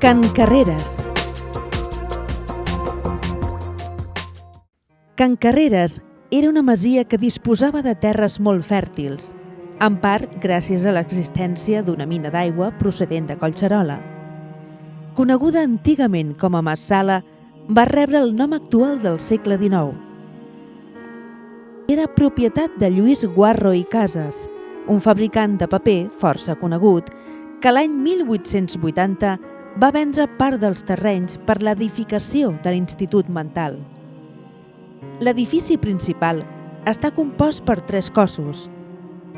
Can Carreres. Can Carreres era una masia que disposava de terres molt fèrtils, en part gràcies a l'existència d'una mina d'aigua procedent de Collserola. Coneguda antigament com a Massala, va rebre el nom actual del segle XIX. Era propietat de Lluís Guarro i Casas, un fabricant de paper força conegut, que l'any 1880 va vendre part dels terrenys per l'edificació de l'Institut Mental. L'edifici principal està compost per tres cossos.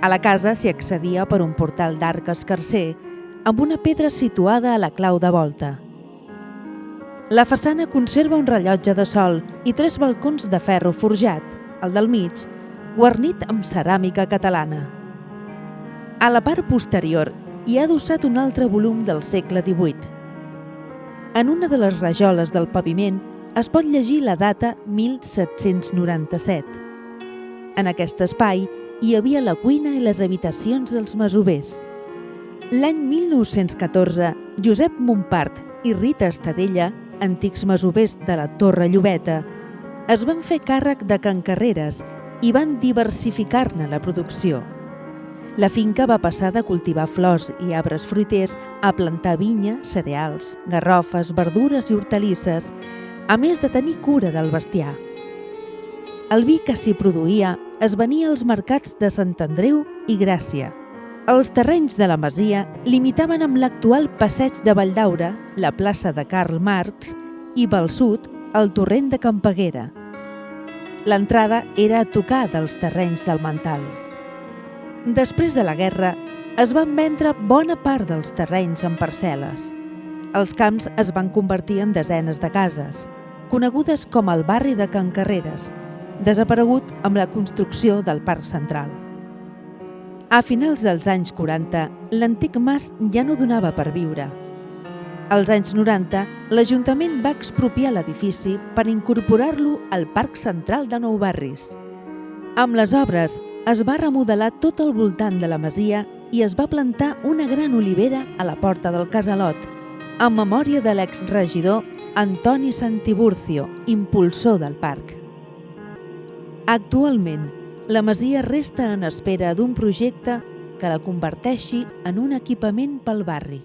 A la casa s'hi accedia per un portal d'arc escarcer amb una pedra situada a la clau de volta. La façana conserva un rellotge de sol i tres balcons de ferro forjat, el del mig, guarnit amb ceràmica catalana. A la part posterior hi ha adossat un altre volum del segle XVIII. En una de les rajoles del paviment es pot llegir la data 1797. En aquest espai hi havia la cuina i les habitacions dels masovers. L'any 1914, Josep Montpart i Rita Estadella, antics masovers de la Torre Llobeta, es van fer càrrec de Can Carreres i van diversificar-ne la producció. La finca va passar de cultivar flors i arbres fruiters a plantar vinya, cereals, garrofes, verdures i hortalisses, a més de tenir cura del bestiar. El vi que s'hi produïa es venia als mercats de Sant Andreu i Gràcia. Els terrenys de la masia limitaven amb l'actual passeig de Valldaura, la plaça de Karl Marx i pel sud el torrent de Campaguera. L'entrada era a tocar dels terrenys del Mental. Després de la guerra, es van vendre bona part dels terrenys en parcel·les. Els camps es van convertir en desenes de cases, conegudes com el barri de Can Carreres, desaparegut amb la construcció del Parc Central. A finals dels anys 40, l'antic mas ja no donava per viure. Als anys 90, l'Ajuntament va expropiar l'edifici per incorporar-lo al Parc Central de Nou Barris. Amb les obres, es va remodelar tot el voltant de la masia i es va plantar una gran olivera a la porta del casalot, en memòria de l'exregidor Antoni Santiburcio, impulsor del parc. Actualment, la masia resta en espera d'un projecte que la converteixi en un equipament pel barri.